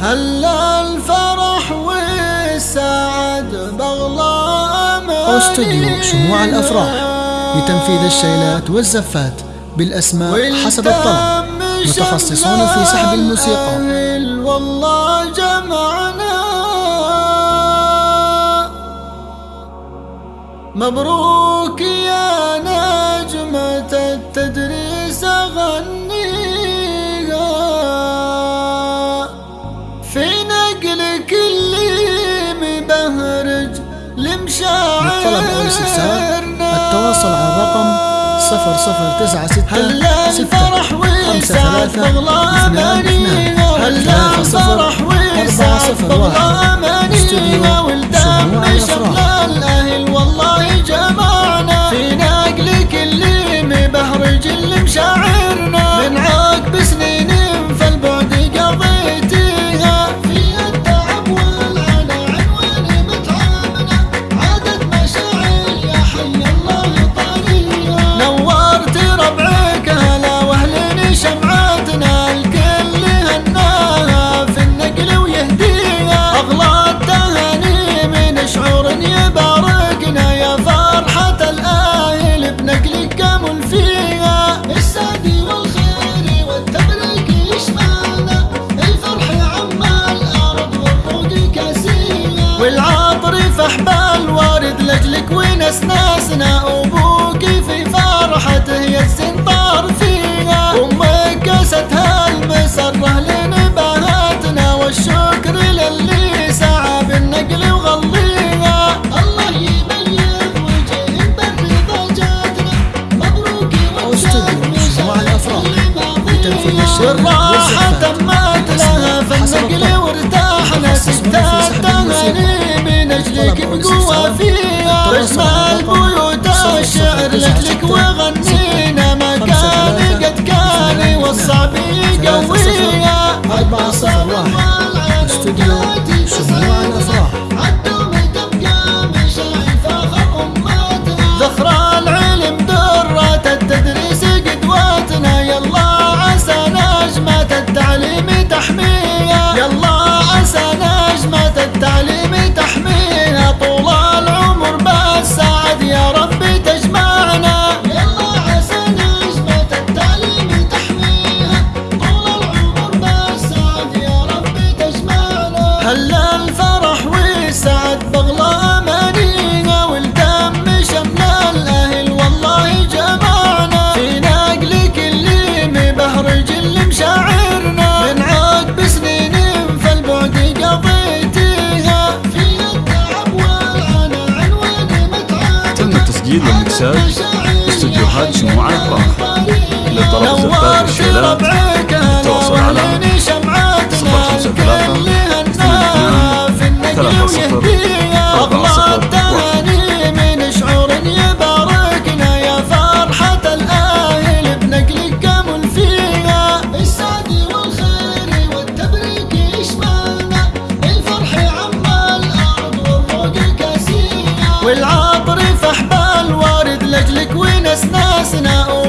هلا الفرح والسعد بغلى استوديو شموع الأفراح لتنفيذ الشيلات والزفات بالأسماء حسب الطلب. متخصصون في سحب الموسيقى. والله جمعنا. مبروك الاستفسار التواصل على الرقم صفر صفر تسعة ستة والسعد بغلا والعطر فحبال وارد لاجلك ونسناسنا أبوك في فرحته يا السنطار فيها. أمك كاستها المسره لنبهاتنا والشكر للي سعى بالنقل وغليها. الله يبيض وجه بالرضا جاتنا. مبروك استوديو شموع الأفراح والزفات تمت لها في النقل. وارتاحنا ستات سحب الطلب بقوة فيها التواصل اجمل على الرقم بيوت صفر الشعر صفر تسعة التسجيل والمكساج استديوهات شموع الافراح لطلب الزفات والشيلات التواصل على صفر خمسة ثلاثة اثنين اثنان ثلاثة صفر لك وناس ناسنا